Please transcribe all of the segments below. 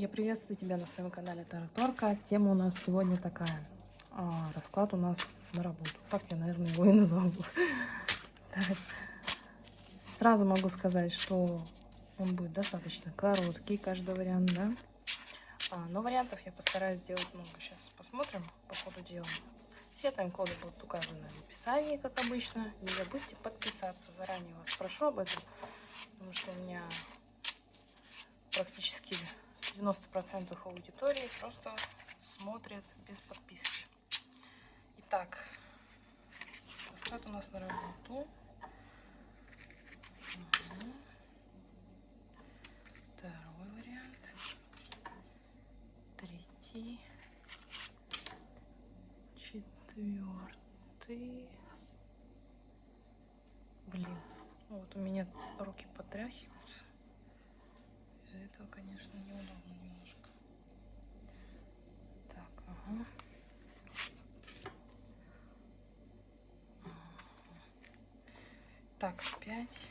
Я приветствую тебя на своем канале Тараторка. Тема у нас сегодня такая. А, расклад у нас на работу. Так я, наверное, его и назову. Сразу могу сказать, что он будет достаточно короткий, каждый вариант, да? А, но вариантов я постараюсь сделать много. Сейчас посмотрим по ходу дела. Все тайм-коды будут указаны в описании, как обычно. Не забудьте подписаться. Заранее вас прошу об этом, потому что у меня практически 90% аудитории просто смотрят без подписки. Итак, расклад у нас на работу. Второй вариант. Третий. Четвертый. Блин, ну вот у меня руки потряхиваются. Из-за этого, конечно, неудобно немножко. Так, ага. Так, пять.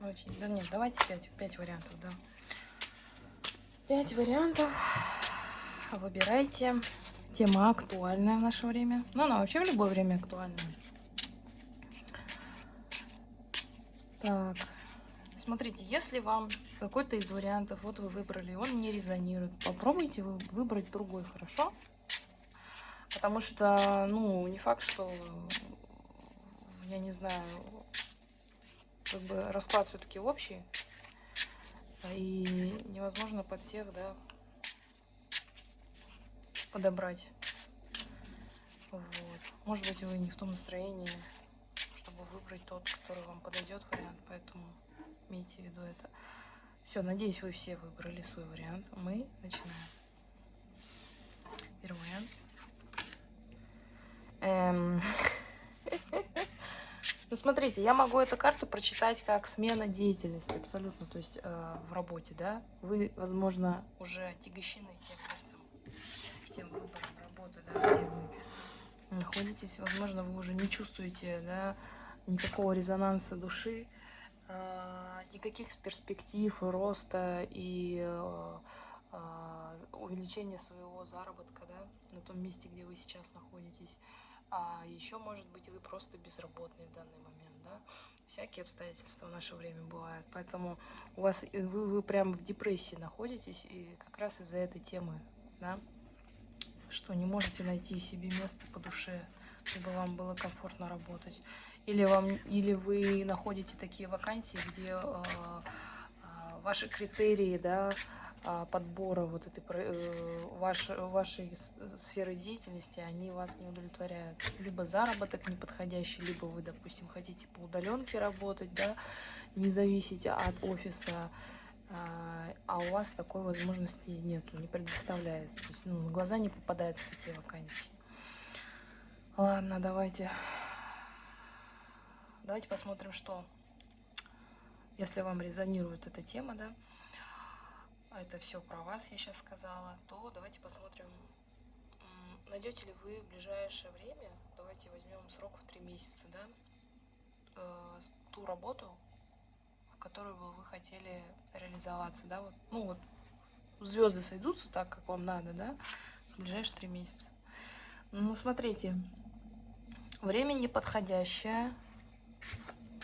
Ну, да нет, давайте пять, пять вариантов, да. Пять вариантов. Выбирайте. Тема актуальная в наше время. Ну, она вообще в любое время актуальна. Так, смотрите, если вам какой-то из вариантов, вот вы выбрали, он не резонирует, попробуйте вы выбрать другой, хорошо? Потому что, ну, не факт, что, я не знаю, как бы расклад все-таки общий. И невозможно под всех, да, подобрать. Вот. Может быть, вы не в том настроении, чтобы выбрать тот, который вам подойдет вариант, поэтому имейте в виду это. Все, надеюсь, вы все выбрали свой вариант. Мы начинаем. Первый вариант. Эм... Ну, смотрите, я могу эту карту прочитать как смена деятельности, абсолютно, то есть э, в работе, да. Вы, возможно, уже отягощены тем местом, тем выбором работы, да, где вы находитесь. Возможно, вы уже не чувствуете, да, никакого резонанса души, э, никаких перспектив роста и э, э, увеличения своего заработка, да, на том месте, где вы сейчас находитесь а еще, может быть, вы просто безработный в данный момент, да. Всякие обстоятельства в наше время бывают, поэтому у вас вы, вы прям в депрессии находитесь, и как раз из-за этой темы, да, что не можете найти себе место по душе, чтобы вам было комфортно работать. Или, вам, или вы находите такие вакансии, где э, э, ваши критерии, да, подбора вот этой э, ваш, вашей сферы деятельности, они вас не удовлетворяют. Либо заработок неподходящий, либо вы, допустим, хотите по удаленке работать, да, не зависеть от офиса, а, а у вас такой возможности нету, не предоставляется. То есть, ну, на глаза не попадаются такие вакансии. Ладно, давайте. Давайте посмотрим, что, если вам резонирует эта тема, да, а это все про вас я сейчас сказала, то давайте посмотрим, найдете ли вы в ближайшее время, давайте возьмем срок в три месяца, да, э, ту работу, в которую бы вы хотели реализоваться, да, вот, ну вот, звезды сойдутся так, как вам надо, да, в ближайшие три месяца. Ну, смотрите, время неподходящее,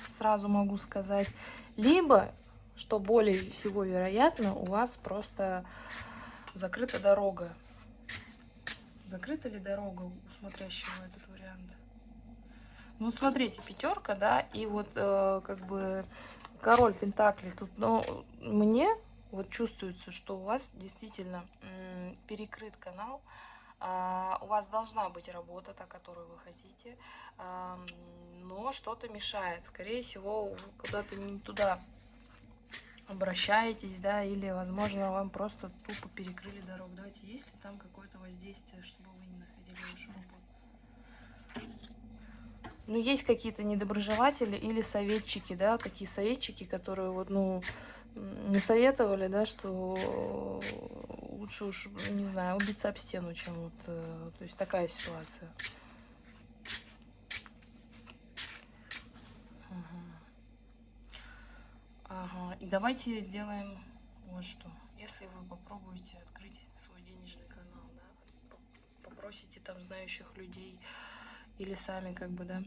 сразу могу сказать, либо что более всего вероятно, у вас просто закрыта дорога. Закрыта ли дорога у смотрящего этот вариант? Ну, смотрите, пятерка, да, и вот э, как бы король Пентакли. Тут, но мне вот чувствуется, что у вас действительно перекрыт канал, а, у вас должна быть работа, та, которую вы хотите, но что-то мешает. Скорее всего, куда-то не туда обращаетесь, да, или, возможно, вам просто тупо перекрыли дорогу. Давайте, есть ли там какое-то воздействие, чтобы вы не находили вашу работу? Ну, есть какие-то недоброжелатели или советчики, да, такие советчики, которые вот, ну, не советовали, да, что лучше уж, не знаю, убиться об стену, чем вот, э, то есть такая ситуация. Ага, и давайте сделаем вот что. если вы попробуете открыть свой денежный канал, да, попросите там знающих людей или сами как бы, да,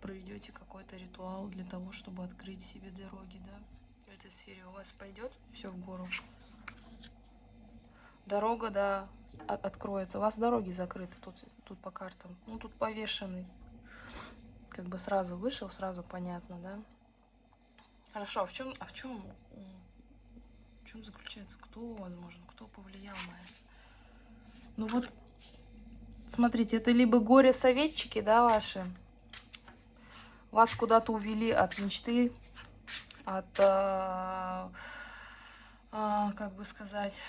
проведете какой-то ритуал для того, чтобы открыть себе дороги, да, в этой сфере у вас пойдет все в гору. Дорога, да, откроется. У вас дороги закрыты тут, тут по картам. Ну, тут повешенный. Как бы сразу вышел, сразу понятно, да. Хорошо, а в чем, а в чем, в чем заключается? Кто, возможно, кто повлиял на это? Ну вот, смотрите, это либо горе-советчики, да, ваши, вас куда-то увели от мечты, от, а, а, как бы сказать,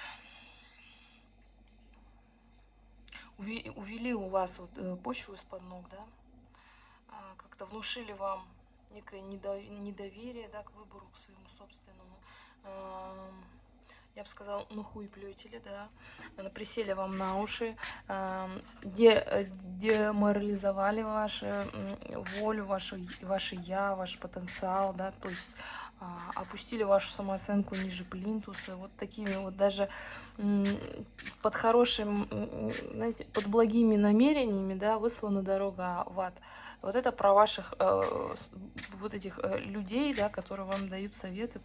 увели, у вас вот, э, почву из-под ног, да, а, как-то внушили вам некое недоверие, да, к выбору, к своему собственному. А, я бы сказала, ну хуй плетели, да, присели вам на уши, де, деморализовали вашу волю, вашу, ваше я, ваш потенциал, да, то есть опустили вашу самооценку ниже плинтуса, вот такими вот даже под хорошим, знаете, под благими намерениями, да, выслана дорога в ад. Вот это про ваших, э, вот этих э, людей, да, которые вам дают советы,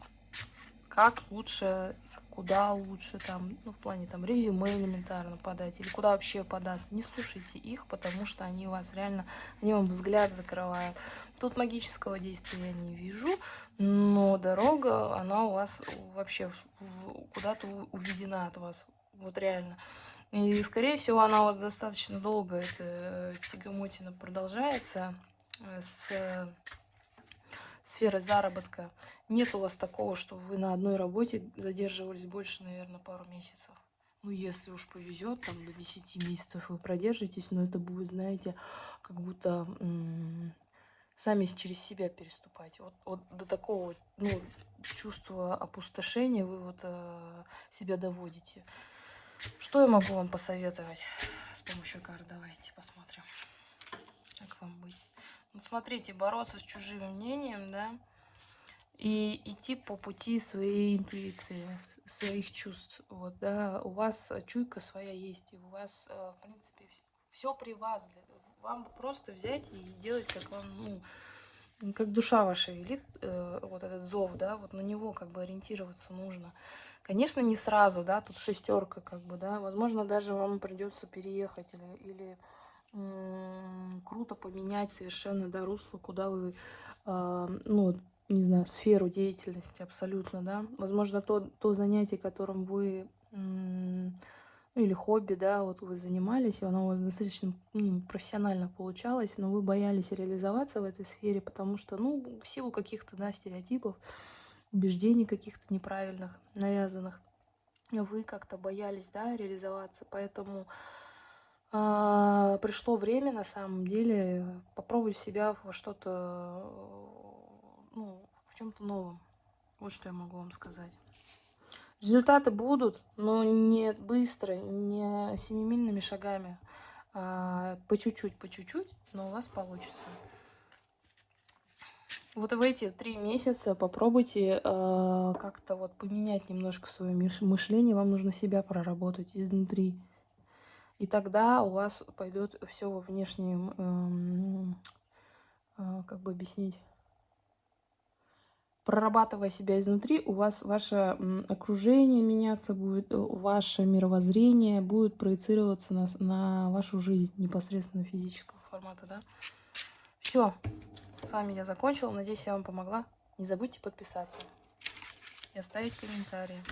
как лучше куда лучше там, ну, в плане там резюме элементарно подать, или куда вообще податься. Не слушайте их, потому что они вас реально, они вам взгляд закрывают. Тут магического действия я не вижу, но дорога, она у вас вообще куда-то уведена от вас, вот реально. И, скорее всего, она у вас достаточно долго, эта э, тягомотина продолжается э, с сферы заработка. Нет у вас такого, что вы на одной работе задерживались больше, наверное, пару месяцев. Ну, если уж повезет, там до 10 месяцев вы продержитесь, но это будет, знаете, как будто сами через себя переступать. Вот, вот до такого ну, чувства опустошения вы вот э, себя доводите. Что я могу вам посоветовать с помощью карт? Давайте посмотрим, как вам быть. Вот смотрите, бороться с чужим мнением, да, и идти по пути своей интуиции, своих чувств. Вот, да, у вас чуйка своя есть, и у вас, э, в принципе, все при вас. Вам просто взять и делать, как вам, ну, как душа ваша велит, э, вот этот зов, да, вот на него как бы ориентироваться нужно. Конечно, не сразу, да, тут шестерка, как бы, да, возможно, даже вам придется переехать или, или круто поменять совершенно да, русло, куда вы, э, ну, не знаю, сферу деятельности абсолютно, да. Возможно, то, то занятие, которым вы, ну, или хобби, да, вот вы занимались, и оно у вас достаточно ну, профессионально получалось, но вы боялись реализоваться в этой сфере, потому что, ну, в силу каких-то, да, стереотипов, убеждений каких-то неправильных, навязанных, вы как-то боялись, да, реализоваться, поэтому а, пришло время, на самом деле, попробовать себя во что-то, ну, в чем-то новом. Вот что я могу вам сказать. Результаты будут, но не быстро, не семимильными шагами. А, по чуть-чуть, по чуть-чуть, но у вас получится. Вот в эти три месяца попробуйте э, как-то вот поменять немножко свое мышление. Вам нужно себя проработать изнутри. И тогда у вас пойдет все во внешнем, эм, э, как бы объяснить, прорабатывая себя изнутри, у вас ваше окружение меняться будет, э, ваше мировоззрение будет проецироваться на, на вашу жизнь непосредственно физического формата, да. Все, с вами я закончила. Надеюсь, я вам помогла. Не забудьте подписаться и оставить комментарии.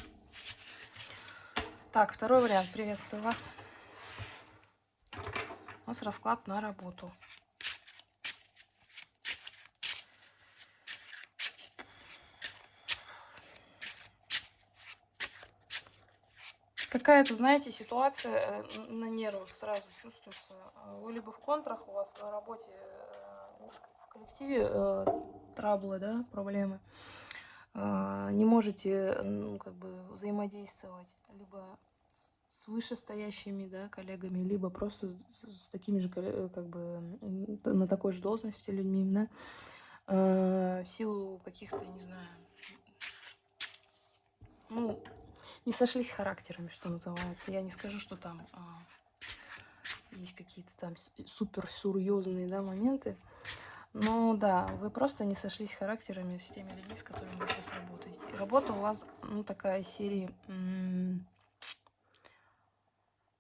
Так, второй вариант. Приветствую вас у нас расклад на работу. Какая-то, знаете, ситуация э, на нервах сразу чувствуется. Вы либо в контрах, у вас на работе, э, в коллективе э, траблы, да, проблемы. Не можете, ну, как бы взаимодействовать, либо с вышестоящими да, коллегами, либо просто с, такими же, э, как бы, на такой же должности людьми, да, э, в силу каких-то, не знаю, ну, не сошлись характерами, что называется. Я не скажу, что там а, есть какие-то там супер серьезные да, моменты. Но да, вы просто не сошлись характерами с теми людьми, с которыми вы сейчас работаете. И работа у вас, ну, такая серии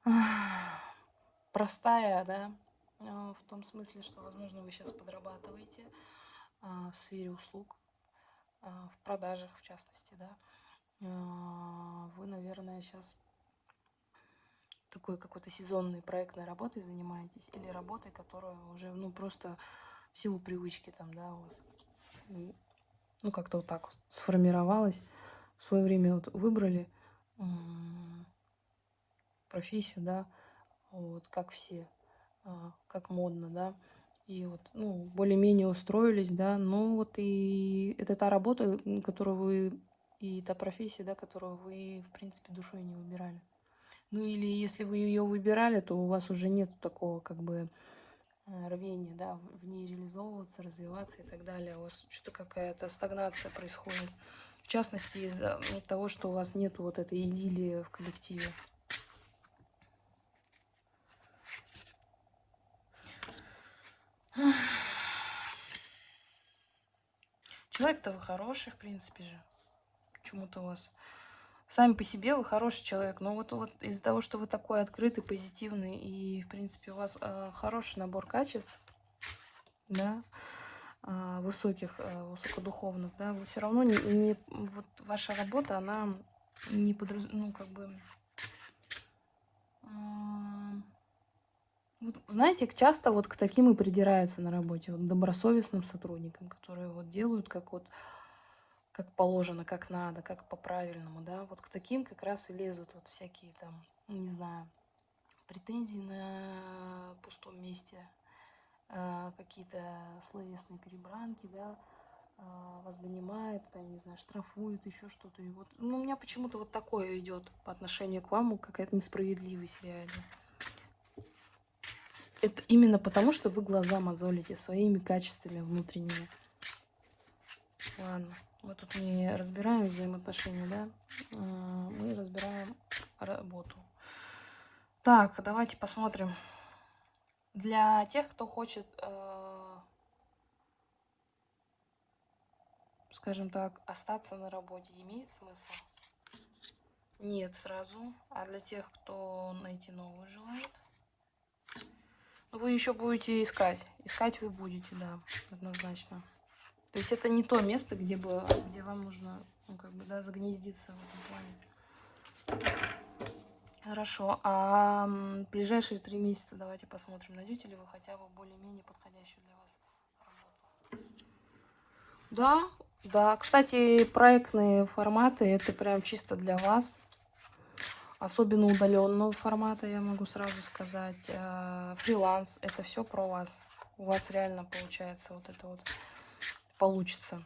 простая, да, а, в том смысле, что, возможно, вы сейчас подрабатываете а, в сфере услуг, а, в продажах, в частности, да. Вы, наверное, сейчас такой какой-то сезонной проектной работой занимаетесь или работой, которая уже, ну, просто в силу привычки там, да, у вас, ну, как-то вот так вот сформировалась, в свое время вот выбрали профессию, да, вот, как все, а, как модно, да, и вот, ну, более-менее устроились, да, ну, вот и это та работа, которую вы, и та профессия, да, которую вы, в принципе, душой не выбирали. Ну, или если вы ее выбирали, то у вас уже нет такого, как бы, э, рвения, да, в ней реализовываться, развиваться и так далее. У вас что-то какая-то стагнация происходит. В частности, из-за того, что у вас нет вот этой идиллии в коллективе. Человек-то вы хороший, в принципе же. Почему-то у вас... Сами по себе вы хороший человек, но вот, вот из-за того, что вы такой открытый, позитивный, и, в принципе, у вас э, хороший набор качеств, да, э, высоких, э, высокодуховных, да, вы все равно не, не... Вот ваша работа, она не подразумевает, ну, как бы... Вот, знаете, часто вот к таким и придираются на работе, вот добросовестным сотрудникам, которые вот делают как вот как положено, как надо, как по-правильному, да, вот к таким как раз и лезут вот всякие там, не знаю, претензии на пустом месте, э, какие-то словесные перебранки, да, э, вас донимают, там, не знаю, штрафуют, еще что-то. И вот, ну, у меня почему-то вот такое идет по отношению к вам, какая-то несправедливость реально. Это именно потому, что вы глаза мозолите своими качествами внутренними. Ладно, мы тут не разбираем взаимоотношения, да? А, мы разбираем работу. Так, давайте посмотрим. Для тех, кто хочет, э, скажем так, остаться на работе, имеет смысл? Нет, сразу. А для тех, кто найти новую желает? Вы еще будете искать. Искать вы будете, да, однозначно. То есть это не то место, где, бы, где вам нужно, ну, как бы, да, загнездиться в этом плане. Хорошо. А ближайшие три месяца давайте посмотрим, найдете ли вы хотя бы более-менее подходящую для вас работу. Да, да. Кстати, проектные форматы, это прям чисто для вас особенно удаленного формата, я могу сразу сказать. Э, фриланс, это все про вас. У вас реально получается вот это вот, получится.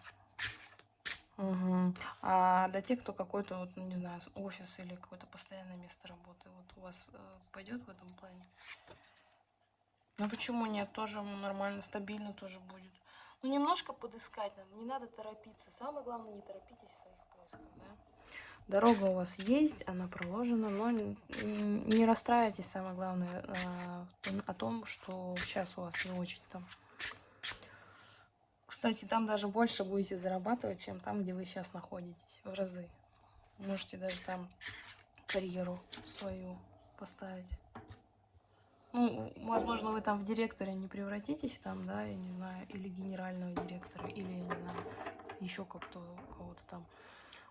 Угу. А для тех, кто какой-то, вот, ну, не знаю, офис или какое-то постоянное место работы, вот у вас э, пойдет в этом плане? Ну почему нет? Тоже нормально, стабильно тоже будет. Ну немножко подыскать надо, не надо торопиться. Самое главное, не торопитесь в своих поисках, да? Дорога у вас есть, она проложена, но не расстраивайтесь, самое главное, а, о том, что сейчас у вас не очень там. Кстати, там даже больше будете зарабатывать, чем там, где вы сейчас находитесь, в разы. Можете даже там карьеру свою поставить. Ну, возможно, вы там в директоре не превратитесь, там, да, я не знаю, или генерального директора, или, я не знаю, еще как-то кого-то там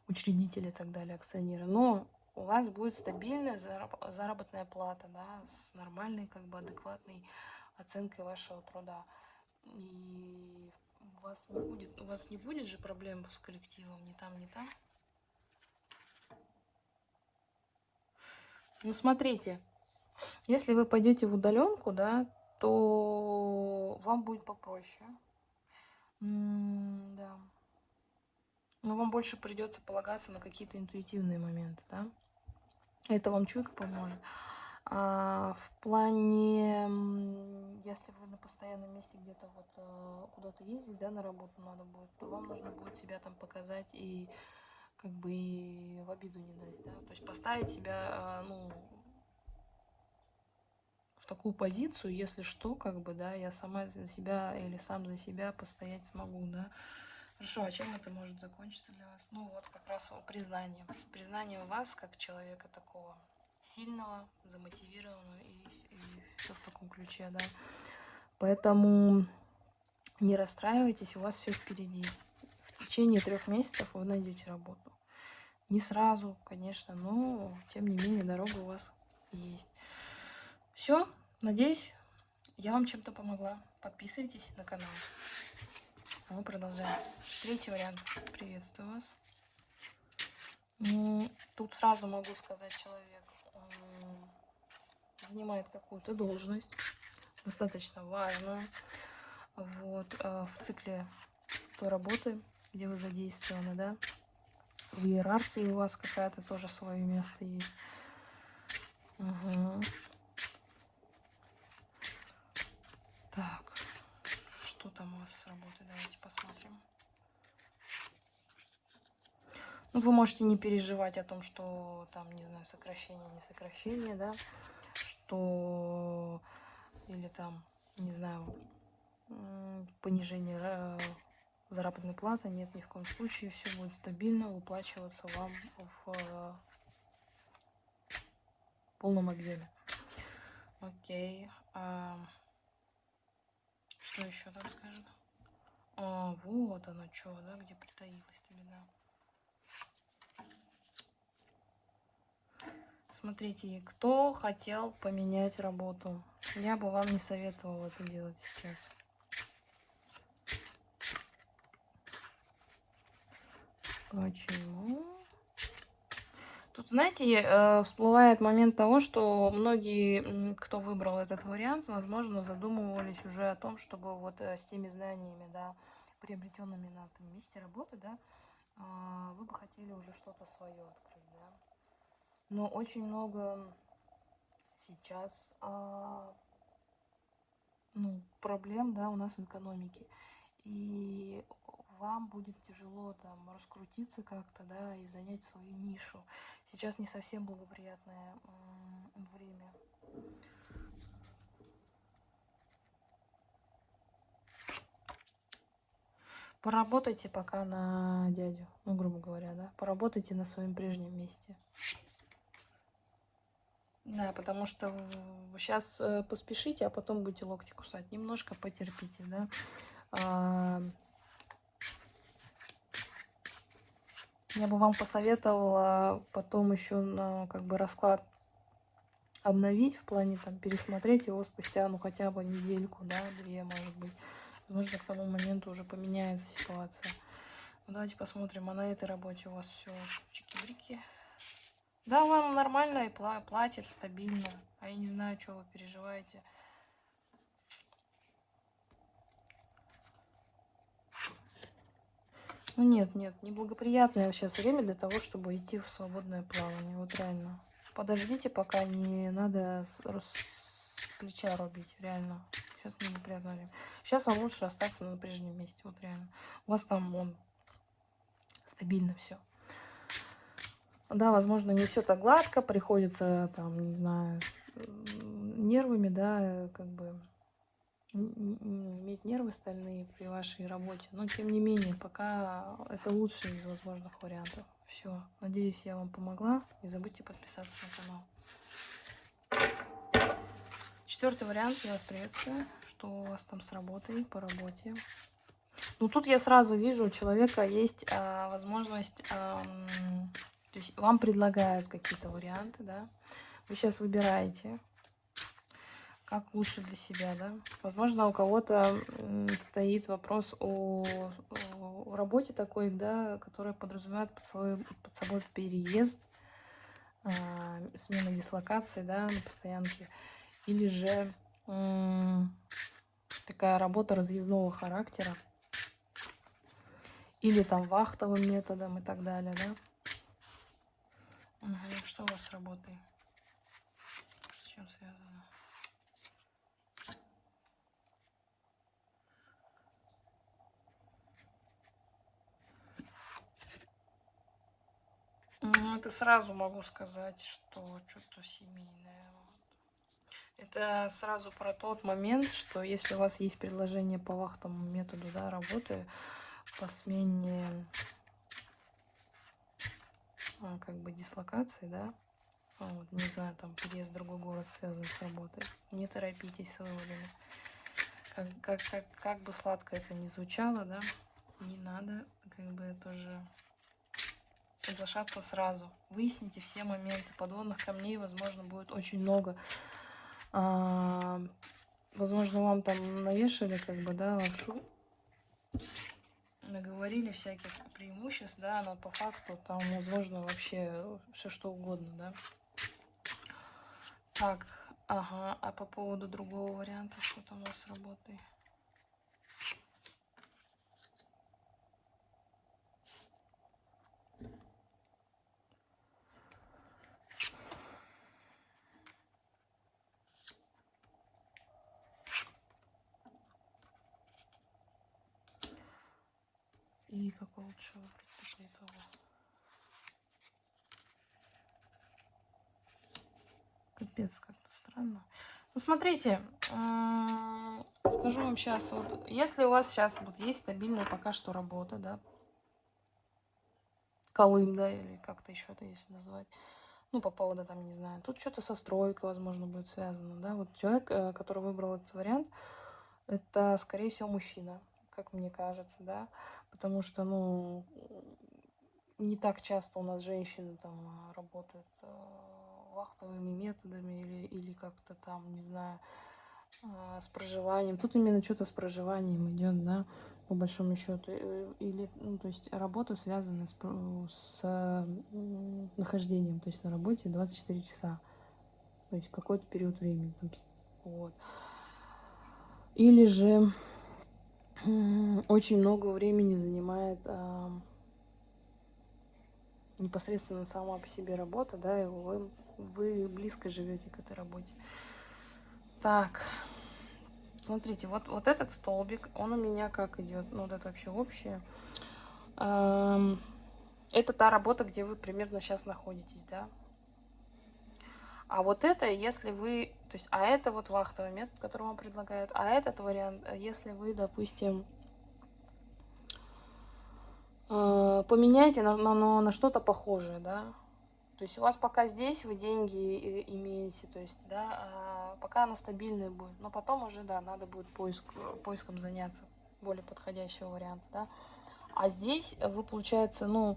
учредители и так далее, акционеры. Но у вас будет стабильная заработная плата, да, с нормальной, как бы адекватной оценкой вашего труда. И у вас не будет, у вас не будет же проблем с коллективом ни там, ни там. Ну, смотрите, если вы пойдете в удаленку, да, то вам будет попроще. М -м да. Но вам больше придется полагаться на какие-то интуитивные моменты, да? Это вам чуйка поможет. А в плане, если вы на постоянном месте где-то вот э, куда-то ездить, да, на работу надо будет, то вам нужно будет себя там показать и как бы и в обиду не дать, да, то есть поставить себя, а, ну, в такую позицию, если что, как бы, да, я сама за себя или сам за себя постоять смогу, да. Хорошо, а чем это может закончиться для вас? Ну вот как раз признание. Признание вас как человека такого сильного, замотивированного и, и все в таком ключе, да. Поэтому не расстраивайтесь, у вас все впереди. В течение трех месяцев вы найдете работу. Не сразу, конечно, но тем не менее дорога у вас есть. Все, надеюсь, я вам чем-то помогла. Подписывайтесь на канал. А мы продолжаем. Третий вариант. Приветствую вас. Ну, тут сразу могу сказать, человек занимает какую-то должность, достаточно важную, вот, а, в цикле той работы, где вы задействованы, да, в иерархии у вас какая-то тоже свое место есть. Угу. Так, что там у вас с работой? Давайте посмотрим. Ну, вы можете не переживать о том, что там, не знаю, сокращение, не сокращение, да, что или там, не знаю, понижение э, заработной платы. Нет, ни в коем случае. Все будет стабильно выплачиваться вам в э, полном объеме. Окей. А, что еще там скажет? А, вот оно что, да, где притаилась-то беда. Смотрите, кто хотел поменять работу? Я бы вам не советовала это делать сейчас. Почему? Тут, знаете, э, всплывает момент того, что многие, кто выбрал этот вариант, возможно, задумывались уже о том, чтобы вот э, с теми знаниями, да, приобретенными на этом месте работы, да, а, вы бы хотели уже что-то свое открыть. Но очень много сейчас а, ну, проблем, да, у нас в экономике. И вам будет тяжело там раскрутиться как-то, да, и занять свою нишу. Сейчас не совсем благоприятное время. Поработайте пока на дядю, ну, грубо говоря, да. Поработайте на своем прежнем месте. Да, потому что сейчас э, поспешите, а потом будете локти кусать. Немножко потерпите, да. А, Я бы вам посоветовала потом еще на как бы расклад обновить, в плане там пересмотреть его спустя, ну, хотя бы недельку, да, две, может быть. Возможно, к тому моменту уже поменяется ситуация. Ну, давайте посмотрим, а на этой работе у вас все чики-брики. Да, вам нормально и платит стабильно. А я не знаю, что вы переживаете. Ну нет, нет, неблагоприятное сейчас время для того, чтобы идти в свободное плавание. Вот реально. Подождите, пока не надо с, с плеча рубить, реально. Сейчас неблагоприятное время. Сейчас вам лучше остаться на прежнем месте, вот реально. У вас там он стабильно все. Да, возможно, не все так гладко, приходится там, не знаю, нервами, да, как бы иметь нервы стальные при вашей работе. Но, тем не менее, пока это лучший из возможных вариантов. Все. Надеюсь, я вам помогла. Не забудьте подписаться на канал. Четвертый вариант. Я вас приветствую. Что у вас там с работой, по работе? Ну, тут я сразу вижу, у человека есть а, возможность... А, то есть вам предлагают какие-то варианты, да? Вы сейчас выбираете как лучше для себя, да. Возможно, у кого-то стоит вопрос о, о работе такой, да, которая подразумевает под собой, под собой переезд, э, смена дислокации, да, на постоянке, или же э, такая работа разъездного характера, или там вахтовым методом и так далее, да. Угу. Что у вас с работой? С чем связано? Ну, это сразу могу сказать, что что-то семейное. Это сразу про тот момент, что если у вас есть предложение по вахтовому методу да, работы, по смене как бы дислокации, да, а, вот, не знаю, там переезд в другой город связан с работой, не торопитесь с выводами. Как, как, как, как бы сладко это ни звучало, да, не надо как бы тоже соглашаться сразу. Выясните все моменты. Подводных камней, возможно, будет очень много. А, возможно, вам там навешали, как бы, да, лапшу. Наговорили всяких преимуществ, да, но по факту там, возможно, вообще все что угодно, да. Так, ага, а по поводу другого варианта, что там у вас работает? И какой лучше выбрать после этого? Капец, как-то странно. Ну, смотрите, скажу вам сейчас, вот, если у вас сейчас вот есть стабильная пока что работа, да, Колым, да, или как-то еще это если назвать, ну, по поводу, там, не знаю, тут что-то со стройкой, возможно, будет связано, да, вот человек, э, который выбрал этот вариант, это, скорее всего, мужчина, как мне кажется, да, потому что, ну, не так часто у нас женщины там а, работают э, вахтовыми методами или, или как-то там, не знаю, э, с проживанием. Тут именно что-то с проживанием идет, да, по большому счету. Э, или, ну, то есть работа связана с, с нахождением, то есть на работе 24 часа. То есть какой-то период времени. Вот. Или же очень много времени занимает а, непосредственно сама по себе работа, да, и вы, вы близко живете к этой работе. Так, смотрите, вот, вот этот столбик, он у меня как идет, ну, вот это вообще общее. А, это та работа, где вы примерно сейчас находитесь, да. А вот это, если вы то есть, а это вот вахтовый метод, который вам предлагают. А этот вариант, э, если вы, допустим, э, поменяете на, на, на что-то похожее, да. То есть у вас пока здесь вы деньги имеете, то есть, да, а пока она стабильная будет. Но потом уже, да, надо будет поиск, поиском заняться более подходящего варианта, да. А здесь вы, получается, ну,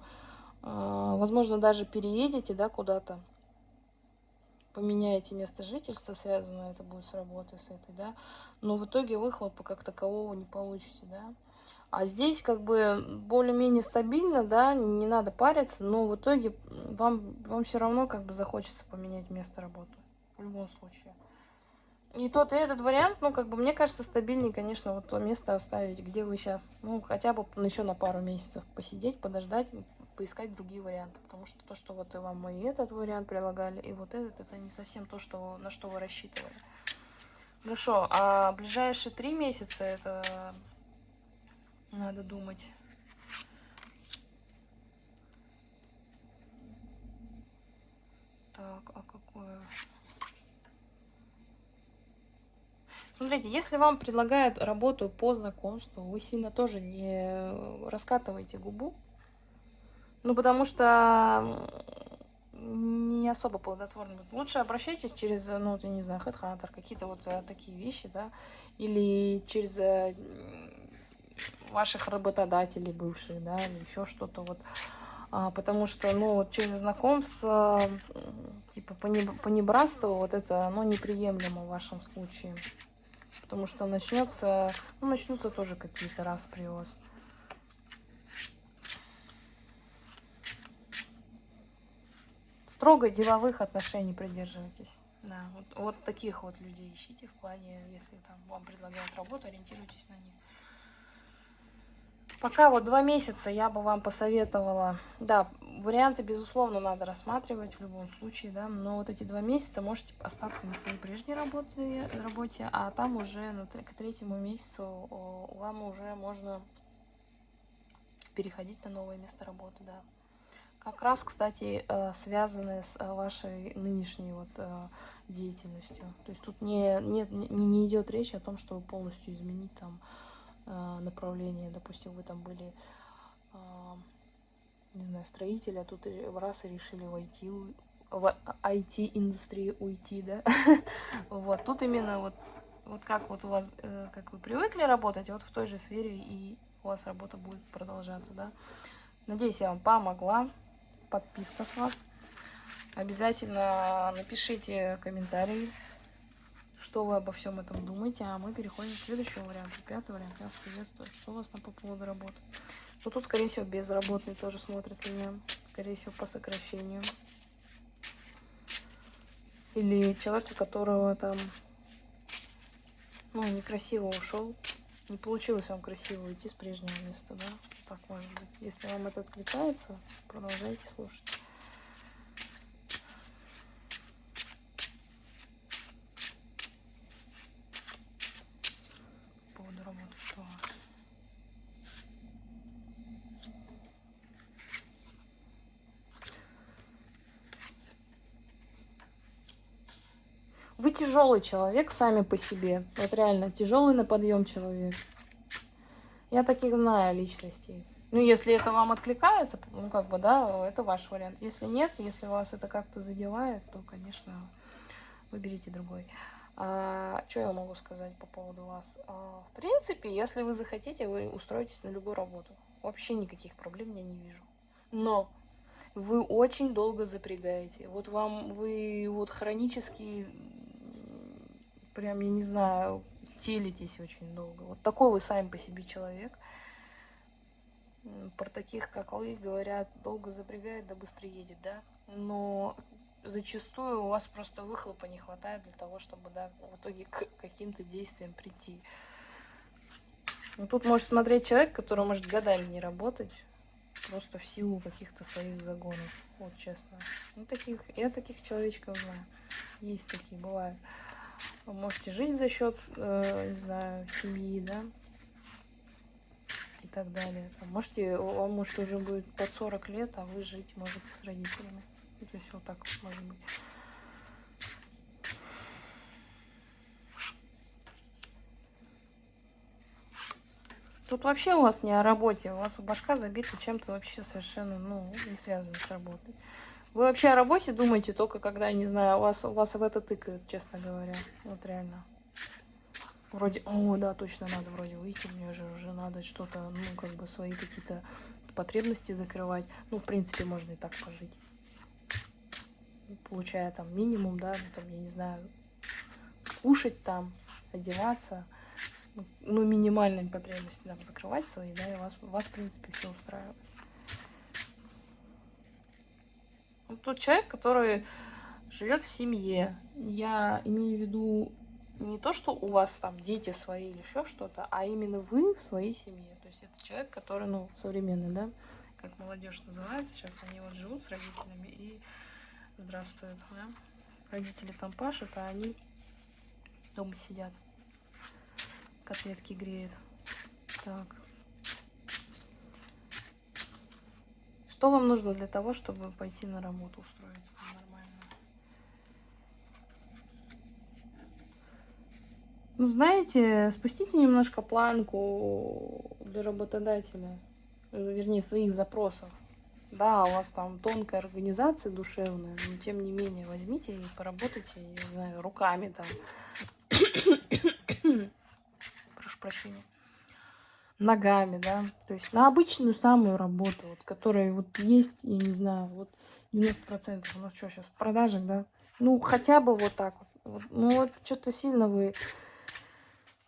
э, возможно, даже переедете, да, куда-то поменяете место жительства, связано это будет с работой с этой, да, но в итоге выхлопа как такового не получите, да. А здесь как бы более-менее стабильно, да, не надо париться, но в итоге вам, вам все равно как бы захочется поменять место работы в любом случае. И тот, и этот вариант, ну, как бы, мне кажется, стабильнее, конечно, вот то место оставить, где вы сейчас, ну, хотя бы еще на пару месяцев посидеть, подождать, поискать другие варианты. Потому что то, что вот и вам и этот вариант предлагали, и вот этот, это не совсем то, что, на что вы рассчитывали. Хорошо, а ближайшие три месяца это надо думать. Так, а какое... Смотрите, если вам предлагают работу по знакомству, вы сильно тоже не раскатывайте губу. Ну, потому что не особо плодотворно. Лучше обращайтесь через, ну, я не знаю, HeadHunter, какие-то вот э, такие вещи, да, или через э, ваших работодателей бывших, да, или еще что-то вот. А, потому что, ну, через знакомство, типа, понебратство, вот это, ну, неприемлемо в вашем случае. Потому что начнется, ну, начнутся тоже какие-то распри у вас. Строго деловых отношений придерживайтесь. Да, вот, вот таких вот людей ищите в плане, если там вам предлагают работу, ориентируйтесь на них. Пока вот два месяца я бы вам посоветовала, да, варианты, безусловно, надо рассматривать в любом случае, да, но вот эти два месяца можете остаться на своей прежней работе, работе а там уже на, к третьему месяцу вам уже можно переходить на новое место работы, да. Как раз, кстати, э, связаны с э, вашей нынешней вот э, деятельностью. То есть тут не, нет, не, не идет речь о том, чтобы полностью изменить там направление. Допустим, вы там были, не знаю, строители, а тут раз и решили войти в IT-индустрию уйти, да? вот, тут именно вот, вот как вот у вас, как вы привыкли работать, вот в той же сфере и у вас работа будет продолжаться, да? Надеюсь, я вам помогла подписка с вас. Обязательно напишите комментарий, что вы обо всем этом думаете. А мы переходим к следующему варианту. Пятый вариант. Я вас приветствую. Что у вас там по поводу работы? Ну, тут, скорее всего, безработный тоже смотрит меня. Скорее всего, по сокращению. Или человек, у которого там, ну, некрасиво ушел. Не получилось вам красиво уйти с прежнего места, да? так может быть. Если вам это откликается, продолжайте слушать. По поводу работы, что у вас? Вы тяжелый человек сами по себе. Вот реально, тяжелый на подъем человек. Я таких знаю личностей. Ну, если это вам откликается, ну, как бы, да, это ваш вариант. Если нет, если вас это как-то задевает, то, конечно, выберите другой. А, что я могу сказать по поводу вас? А, в принципе, если вы захотите, вы устроитесь на любую работу. Вообще никаких проблем я не вижу. Но вы очень долго запрягаете. Вот вам, вы вот хронически, прям, я не знаю, телитесь очень долго. Вот такой вы сами по себе человек. Про таких, как вы, говорят, долго запрягает, да быстро едет, да? Но зачастую у вас просто выхлопа не хватает для того, чтобы, да, в итоге к каким-то действиям прийти. Ну, тут может смотреть человек, который может годами не работать, просто в силу каких-то своих загонов. Вот, честно. Ну, таких, я таких человечков знаю. Есть такие, бывают. Вы можете жить за счет, э, не знаю, семьи, да, и так далее. Там, можете, вам может уже будет под 40 лет, а вы жить можете с родителями. Ну, то есть вот так может быть. Тут вообще у вас не о работе, у вас башка забита чем-то вообще совершенно, ну, не связанным с работой. Вы вообще о работе думаете только когда, не знаю, вас, вас в это тыкают, честно говоря. Вот реально. Вроде, о, да, точно надо вроде выйти, мне же уже надо что-то, ну, как бы свои какие-то потребности закрывать. Ну, в принципе, можно и так пожить. Получая там минимум, да, ну, там, я не знаю, кушать там, одеваться. Ну, ну минимальные потребности там закрывать свои, да, и вас, вас в принципе, все устраивает. Ну, тот человек, который живет в семье. Я имею в виду не то, что у вас там дети свои или еще что-то, а именно вы в своей семье. То есть это человек, который, ну, современный, да, как молодежь называется, сейчас они вот живут с родителями и здравствуют, да. Родители там пашут, а они дома сидят, котлетки греют. Так. Что вам нужно для того, чтобы пойти на работу, устроиться нормально? Ну, знаете, спустите немножко планку для работодателя, вернее, своих запросов. Да, у вас там тонкая организация душевная, но тем не менее возьмите и поработайте, не знаю, руками там. Прошу прощения ногами, да, то есть на обычную самую работу, вот, которая вот есть, я не знаю, вот 90% у нас что сейчас, в продажах, да, ну, хотя бы вот так вот, ну, вот что-то сильно вы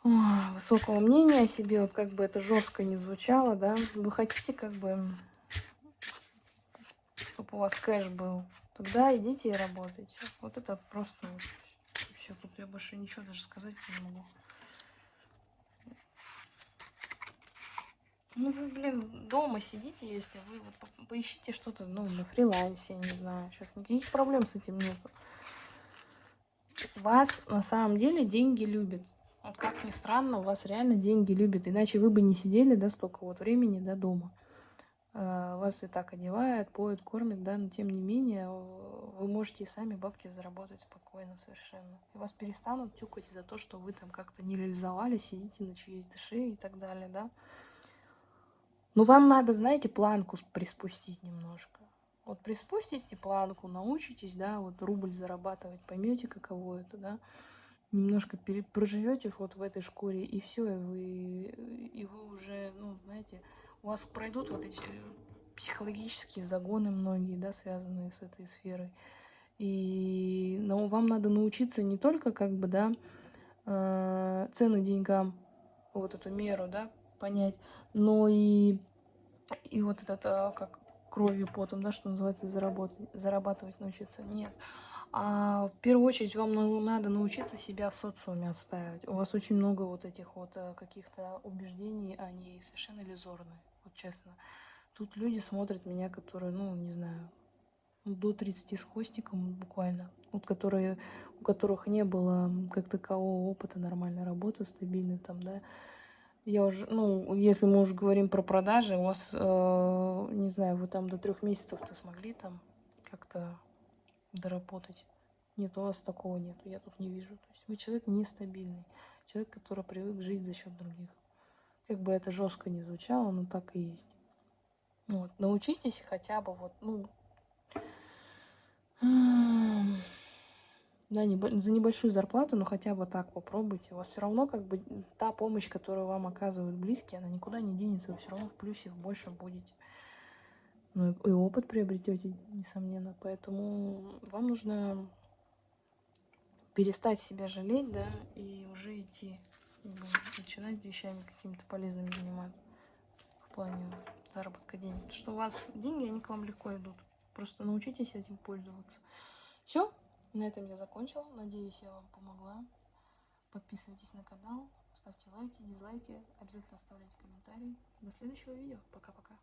о, высокого мнения о себе, вот как бы это жестко не звучало, да, вы хотите как бы, чтобы у вас кэш был, тогда идите и работайте, вот это просто вот, все, тут я больше ничего даже сказать не могу. Ну вы, блин, дома сидите, если вы вот поищите что-то, ну, на фрилансе, не знаю. Сейчас никаких проблем с этим нет. Вас на самом деле деньги любят. Вот как ни странно, вас реально деньги любят. Иначе вы бы не сидели, да, столько вот времени, да, дома. э, вас и так одевает, поет, кормит, да, но тем не менее вы можете и сами бабки заработать спокойно совершенно. И вас перестанут тюкать за то, что вы там как-то не реализовали, сидите на чьей-то шее и так далее, да. Но вам надо, знаете, планку приспустить немножко. Вот приспустите планку, научитесь, да, вот рубль зарабатывать, поймете, каково это, да, немножко проживете вот в этой шкуре, и все, и вы, и вы уже, ну, знаете, у вас пройдут вот эти психологические загоны многие, да, связанные с этой сферой. И но вам надо научиться не только, как бы, да, э, цену деньгам, вот эту меру, да, понять, но и, и вот это, как кровью, потом, да, что называется, заработать, зарабатывать научиться. Нет. А в первую очередь вам надо научиться себя в социуме отстаивать. У вас очень много вот этих вот э, каких-то убеждений, они совершенно иллюзорные, вот честно. Тут люди смотрят меня, которые, ну, не знаю, до 30 с хвостиком буквально, вот которые, у которых не было как такового опыта нормальной работы, стабильной там, да, я уже, ну, если мы уже говорим про продажи, у вас, э, не знаю, вы там до трех месяцев-то смогли там как-то доработать. Нет, у вас такого нет, я тут не вижу. То есть вы человек нестабильный, человек, который привык жить за счет других. Как бы это жестко не звучало, но так и есть. Вот. Научитесь хотя бы вот, ну, да, не, за небольшую зарплату, но хотя бы так попробуйте. У вас все равно как бы та помощь, которую вам оказывают близкие, она никуда не денется. Вы все равно в плюсе больше будете. Ну и опыт приобретете, несомненно. Поэтому вам нужно перестать себя жалеть, да, и уже идти, начинать вещами какими-то полезными заниматься в плане заработка денег. Потому что у вас деньги, они к вам легко идут. Просто научитесь этим пользоваться. Все, на этом я закончила. Надеюсь, я вам помогла. Подписывайтесь на канал, ставьте лайки, дизлайки, обязательно оставляйте комментарии. До следующего видео. Пока-пока.